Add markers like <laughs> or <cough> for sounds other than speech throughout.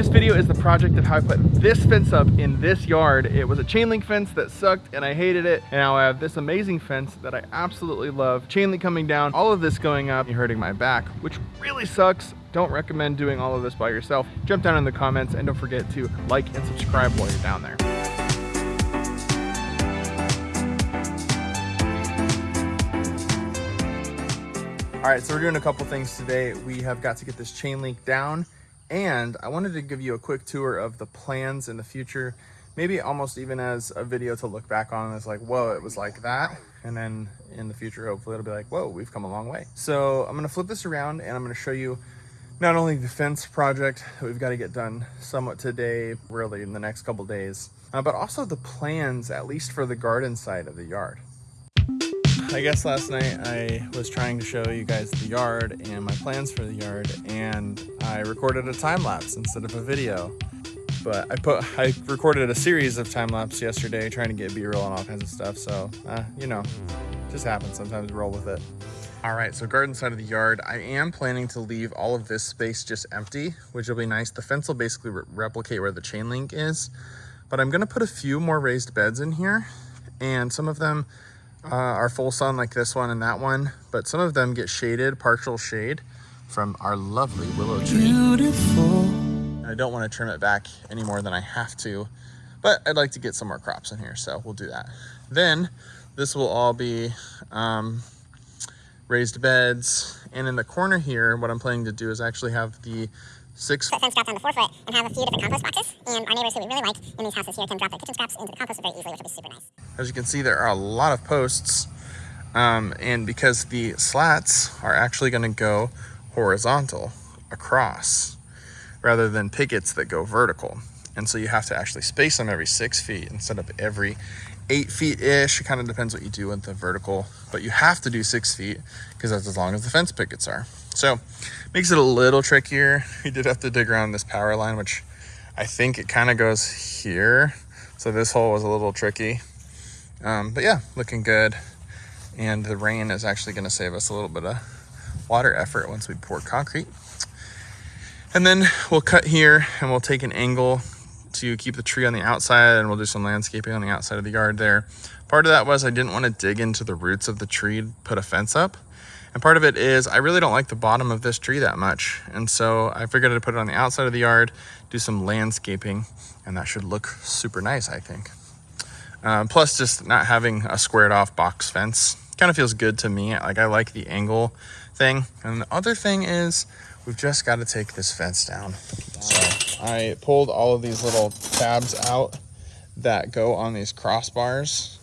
This video is the project of how I put this fence up in this yard. It was a chain link fence that sucked and I hated it. And now I have this amazing fence that I absolutely love. Chain link coming down, all of this going up, hurting my back, which really sucks. Don't recommend doing all of this by yourself. Jump down in the comments and don't forget to like and subscribe while you're down there. All right, so we're doing a couple things today. We have got to get this chain link down and I wanted to give you a quick tour of the plans in the future, maybe almost even as a video to look back on as like, whoa, it was like that. And then in the future, hopefully it'll be like, whoa, we've come a long way. So I'm gonna flip this around and I'm gonna show you not only the fence project that we've got to get done somewhat today, really in the next couple days, uh, but also the plans, at least for the garden side of the yard. I guess last night I was trying to show you guys the yard and my plans for the yard and I recorded a time lapse instead of a video. But I put I recorded a series of time lapse yesterday trying to get b-roll and all kinds of stuff. So, uh, you know, just happens. Sometimes roll with it. All right, so garden side of the yard, I am planning to leave all of this space just empty, which will be nice. The fence will basically re replicate where the chain link is, but I'm gonna put a few more raised beds in here and some of them uh, are full sun like this one and that one, but some of them get shaded, partial shade from our lovely willow tree. Beautiful. I don't want to trim it back any more than I have to, but I'd like to get some more crops in here, so we'll do that. Then this will all be um, raised beds. And in the corner here, what I'm planning to do is actually have the six foot fence dropped down to four foot and have a few different compost boxes. And our neighbors who we really like in these houses here can drop their kitchen scraps into the compost very easily, which will be super nice. As you can see, there are a lot of posts. Um, and because the slats are actually going to go horizontal across rather than pickets that go vertical. And so you have to actually space them every six feet instead of every eight feet ish. It kind of depends what you do with the vertical, but you have to do six feet because that's as long as the fence pickets are. So makes it a little trickier. <laughs> We did have to dig around this power line, which I think it kind of goes here. So this hole was a little tricky. Um, but yeah, looking good. And the rain is actually going to save us a little bit of water effort once we pour concrete. And then we'll cut here and we'll take an angle to keep the tree on the outside and we'll do some landscaping on the outside of the yard there. Part of that was I didn't want to dig into the roots of the tree to put a fence up. And part of it is I really don't like the bottom of this tree that much. And so I figured I'd put it on the outside of the yard, do some landscaping, and that should look super nice, I think. Um, plus just not having a squared off box fence kind of feels good to me. Like I like the angle thing. And the other thing is we've just got to take this fence down. So I pulled all of these little tabs out that go on these crossbars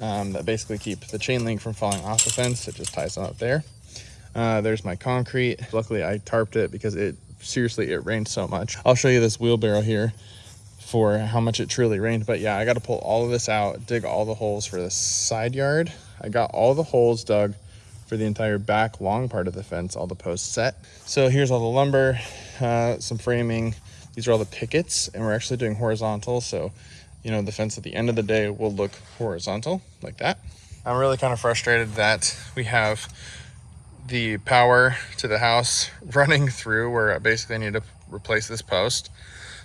um, that basically keep the chain link from falling off the fence. It just ties them up there. Uh, there's my concrete. Luckily I tarped it because it seriously, it rained so much. I'll show you this wheelbarrow here for how much it truly rained. But yeah, I got to pull all of this out, dig all the holes for the side yard. I got all the holes dug for the entire back long part of the fence, all the posts set. So here's all the lumber, uh, some framing. These are all the pickets and we're actually doing horizontal. So you know, the fence at the end of the day will look horizontal like that. I'm really kind of frustrated that we have the power to the house <laughs> running through where I basically need to replace this post.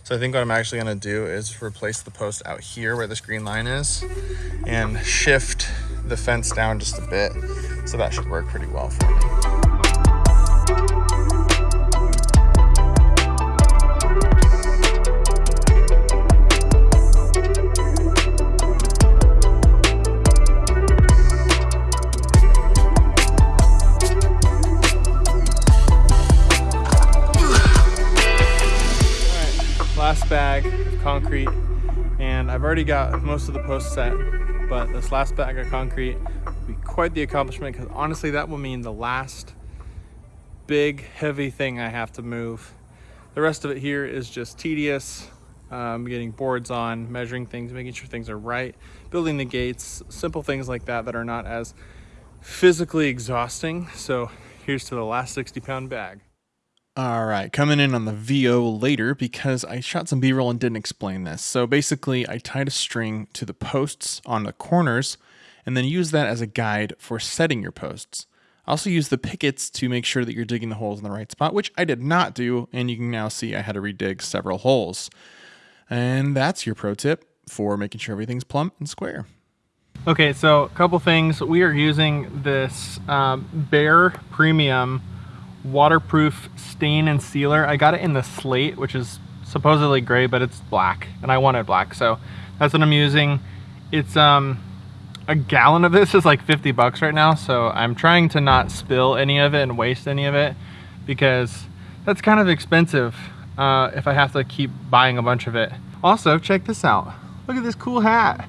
So I think what I'm actually gonna do is replace the post out here where this green line is and shift the fence down just a bit. So that should work pretty well for me. Already got most of the posts set but this last bag of concrete will be quite the accomplishment because honestly that will mean the last big heavy thing I have to move. The rest of it here is just tedious, um, getting boards on, measuring things, making sure things are right, building the gates, simple things like that that are not as physically exhausting. So here's to the last 60 pound bag. All right, coming in on the VO later because I shot some B-roll and didn't explain this. So basically, I tied a string to the posts on the corners and then use that as a guide for setting your posts. I also use the pickets to make sure that you're digging the holes in the right spot, which I did not do, and you can now see I had to redig several holes. And that's your pro tip for making sure everything's plumb and square. Okay, so a couple things. We are using this um, Behr Premium waterproof stain and sealer. I got it in the slate, which is supposedly gray, but it's black, and I wanted black, so that's what I'm using. It's um, a gallon of this is like 50 bucks right now, so I'm trying to not spill any of it and waste any of it because that's kind of expensive uh, if I have to keep buying a bunch of it. Also, check this out. Look at this cool hat.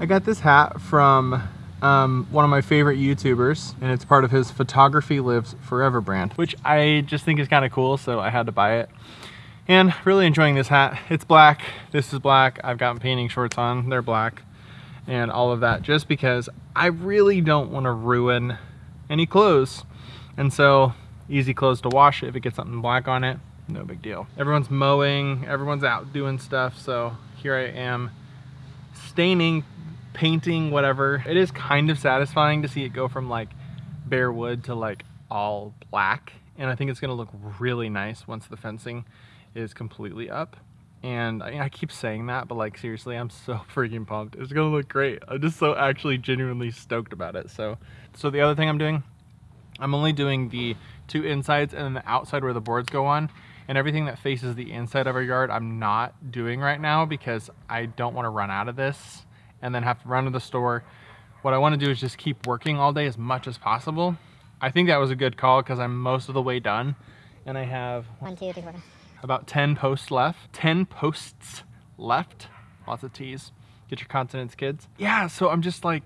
I got this hat from um, one of my favorite YouTubers, and it's part of his Photography Lives Forever brand, which I just think is kind of cool, so I had to buy it. And really enjoying this hat. It's black, this is black, I've got painting shorts on, they're black, and all of that, just because I really don't want to ruin any clothes. And so, easy clothes to wash if it gets something black on it, no big deal. Everyone's mowing, everyone's out doing stuff, so here I am staining painting, whatever. It is kind of satisfying to see it go from like bare wood to like all black. And I think it's gonna look really nice once the fencing is completely up. And I, I keep saying that, but like seriously, I'm so <laughs> freaking pumped. It's gonna look great. I'm just so actually genuinely stoked about it. So, so the other thing I'm doing, I'm only doing the two insides and then the outside where the boards go on and everything that faces the inside of our yard I'm not doing right now because I don't want to run out of this and then have to run to the store. What I want to do is just keep working all day as much as possible. I think that was a good call because I'm most of the way done and I have One, two, three, four. about 10 posts left. 10 posts left. Lots of T's. Get your consonants, kids. Yeah, so I'm just like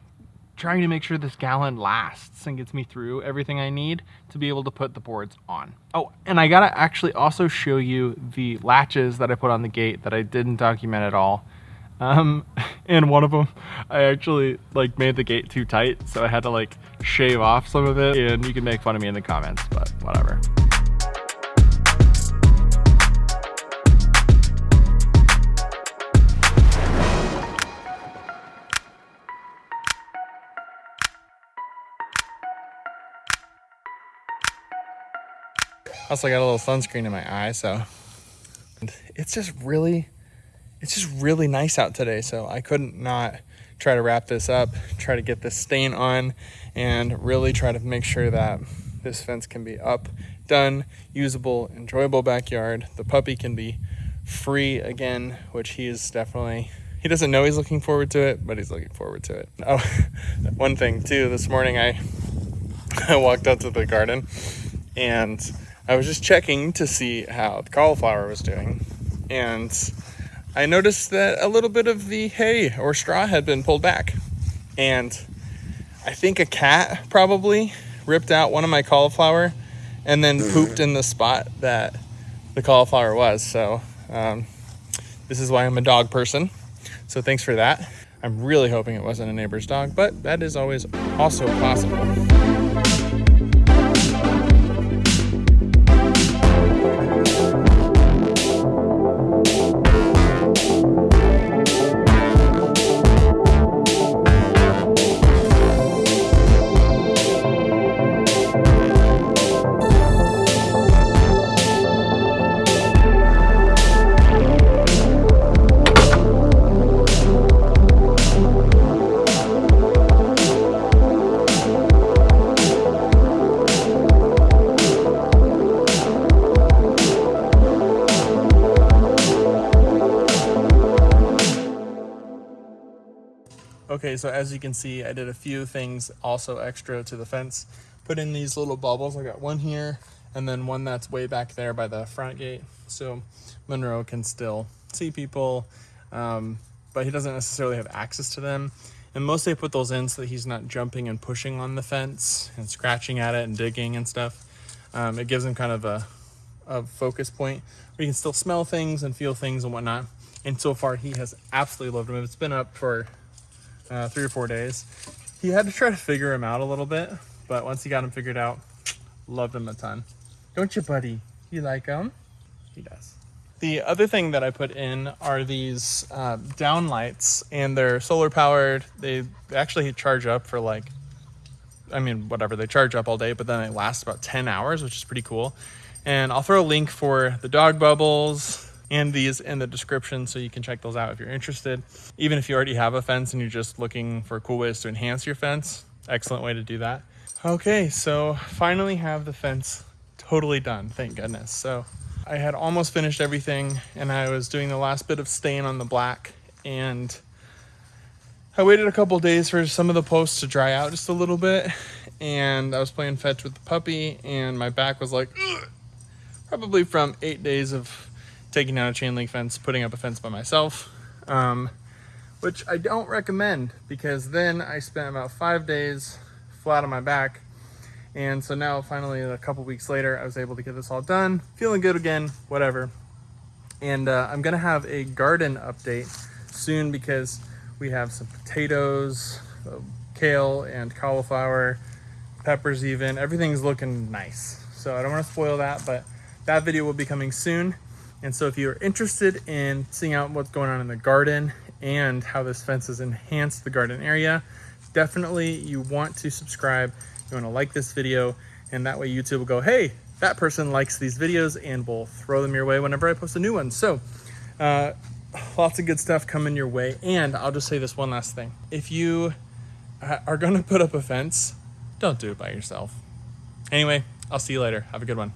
trying to make sure this gallon lasts and gets me through everything I need to be able to put the boards on. Oh, and I gotta actually also show you the latches that I put on the gate that I didn't document at all. Um, <laughs> and one of them, I actually like made the gate too tight, so I had to like shave off some of it. And you can make fun of me in the comments, but whatever. Also, got a little sunscreen in my eye, so it's just really, it's just really nice out today. So I couldn't not try to wrap this up, try to get this stain on, and really try to make sure that this fence can be up, done, usable, enjoyable backyard. The puppy can be free again, which he is definitely. He doesn't know he's looking forward to it, but he's looking forward to it. <laughs> Oh, one thing too. This morning I <laughs> I walked out to the garden and I was just checking to see how the cauliflower was doing. And I noticed that a little bit of the hay or straw had been pulled back. And I think a cat probably ripped out one of my cauliflower and then pooped in the spot that the cauliflower was. So, um, this is why I'm a dog person. So, thanks for that. I'm really hoping it wasn't a neighbor's dog, but that is always also possible. Okay, so as you can see, I did a few things also extra to the fence. Put in these little bubbles. I got one here and then one that's way back there by the front gate. So Monroe can still see people, um, but he doesn't necessarily have access to them. And mostly I put those in so that he's not jumping and pushing on the fence and scratching at it and digging and stuff. Um, it gives him kind of a, a focus point where he can still smell things and feel things and whatnot. And so far, he has absolutely loved them. It's been up for uh, three or four days. He had to try to figure him out a little bit, but once he got him figured out, loved him a ton. Don't you, buddy? You like him? He does. The other thing that I put in are these uh, down lights, and they're solar powered. They actually charge up for like I mean, whatever, they charge up all day, but then they last about 10 hours, which is pretty cool. And I'll throw a link for the dog bubbles and these in the description so you can check those out if you're interested. Even if you already have a fence and you're just looking for cool ways to enhance your fence, excellent way to do that. Okay, so finally have the fence totally done, thank goodness. So I had almost finished everything and I was doing the last bit of stain on the black and I waited a couple days for some of the posts to dry out just a little bit and I was playing fetch with the puppy and my back was like probably from eight days of taking down a chain link fence, putting up a fence by myself, um, which I don't recommend because then I spent about five days flat on my back. And so now finally a couple weeks later, I was able to get this all done, feeling good again, whatever. And uh, I'm gonna have a garden update soon because we have some potatoes, uh, kale and cauliflower, peppers even, everything's looking nice. So I don't wanna spoil that, but that video will be coming soon. And so if you're interested in seeing out what's going on in the garden and how this fence has enhanced the garden area, definitely you want to subscribe. You want to like this video and that way YouTube will go, hey, that person likes these videos and we'll throw them your way whenever I post a new one. So uh, lots of good stuff coming your way. And I'll just say this one last thing. If you uh, are going <laughs> to put up a fence, don't do it by yourself. Anyway, I'll see you later. Have a good one.